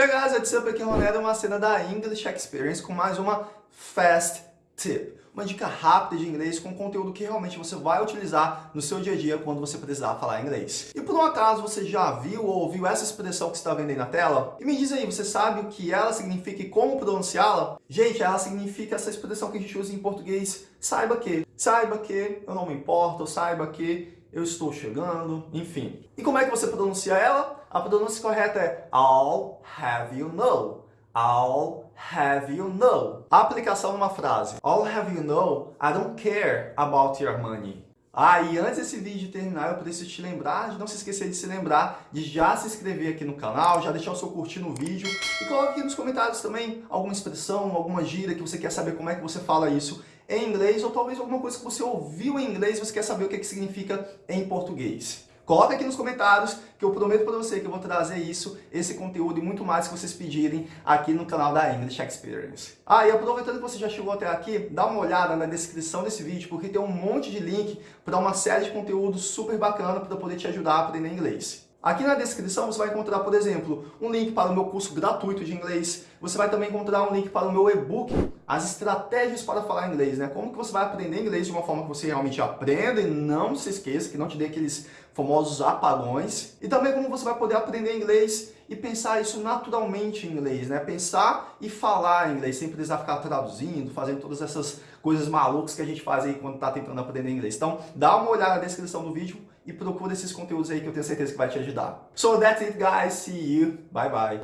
Hey guys, what's up? Aqui é o Ronaldo, uma cena da English Experience com mais uma Fast Tip. Uma dica rápida de inglês com conteúdo que realmente você vai utilizar no seu dia a dia quando você precisar falar inglês. E por um acaso você já viu ou ouviu essa expressão que está vendo aí na tela? E me diz aí, você sabe o que ela significa e como pronunciá-la? Gente, ela significa essa expressão que a gente usa em português, saiba que. Saiba que eu não me importo, saiba que eu estou chegando, enfim. E como é que você pronuncia ela? A pronúncia correta é I'll have you know. I'll have you know. Aplicação numa frase. I'll have you know, I don't care about your money. Ah, e antes desse vídeo terminar, eu preciso te lembrar de não se esquecer de se lembrar de já se inscrever aqui no canal, já deixar o seu curtir no vídeo e coloque aqui nos comentários também alguma expressão, alguma gíria que você quer saber como é que você fala isso em inglês ou talvez alguma coisa que você ouviu em inglês e você quer saber o que, que significa em português. Coloca aqui nos comentários que eu prometo para você que eu vou trazer isso, esse conteúdo e muito mais que vocês pedirem aqui no canal da English Experience. Ah, e aproveitando que você já chegou até aqui, dá uma olhada na descrição desse vídeo, porque tem um monte de link para uma série de conteúdos super bacana para poder te ajudar a aprender inglês. Aqui na descrição você vai encontrar, por exemplo, um link para o meu curso gratuito de inglês. Você vai também encontrar um link para o meu e-book, as estratégias para falar inglês, né? Como que você vai aprender inglês de uma forma que você realmente aprenda e não se esqueça, que não te dê aqueles famosos apagões. E também como você vai poder aprender inglês e pensar isso naturalmente em inglês, né? Pensar e falar inglês, sem precisar ficar traduzindo, fazendo todas essas coisas malucas que a gente faz aí quando está tentando aprender inglês. Então, dá uma olhada na descrição do vídeo e procura esses conteúdos aí que eu tenho certeza que vai te ajudar. So that's it guys, see you, bye bye.